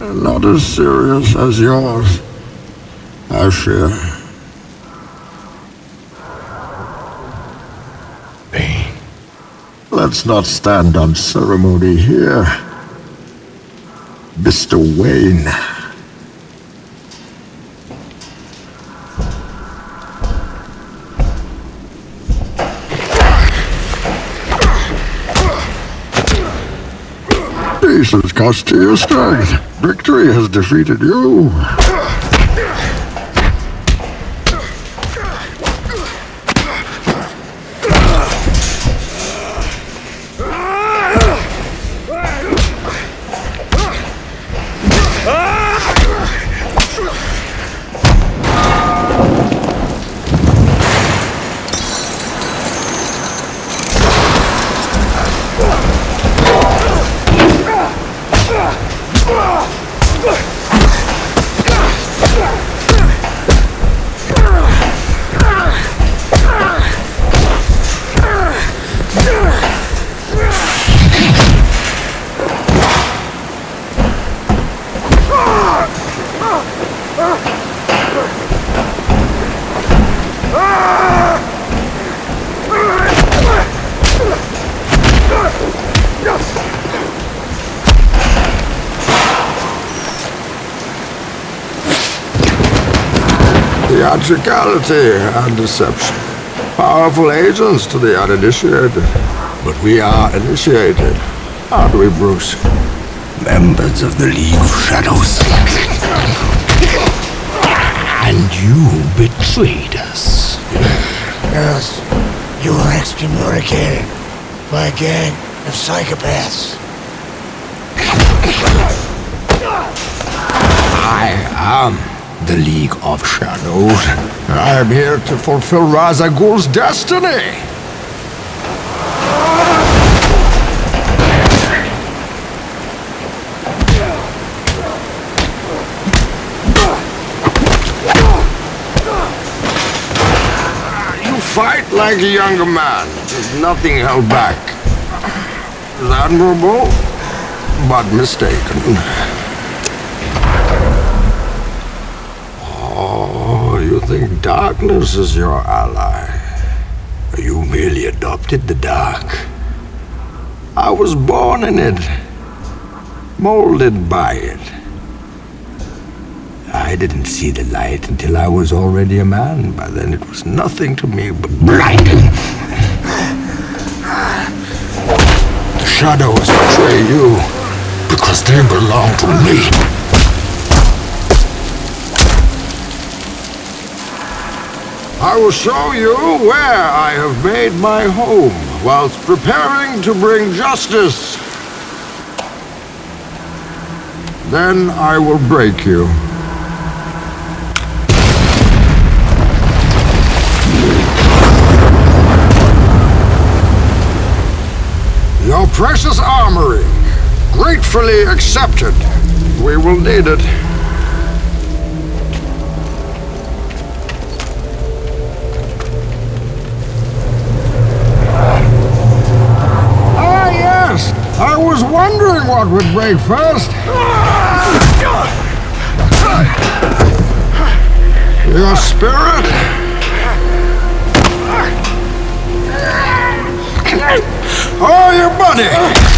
Not as serious as yours, I fear. Bane. Let's not stand on ceremony here. Mr. Wayne. This cost you your strength. Victory has defeated you. Theatricality and deception. Powerful agents to the uninitiated. But we are initiated, aren't we, Bruce? Members of the League of Shadows. You betrayed us. Yes, you were excommunicated by a gang of psychopaths. I am the League of Shadows. I am here to fulfill Ra's al Ghul's destiny. You fight like a younger man. There's nothing held back. It's admirable, but mistaken. Oh, you think darkness is your ally? You merely adopted the dark. I was born in it, molded by it. I didn't see the light until I was already a man. By then it was nothing to me but blinding. The shadows betray you because they belong to me. I will show you where I have made my home whilst preparing to bring justice. Then I will break you. Your precious armory, gratefully accepted. We will need it. Ah, yes! I was wondering what would break first. Your spirit? Oh, your body!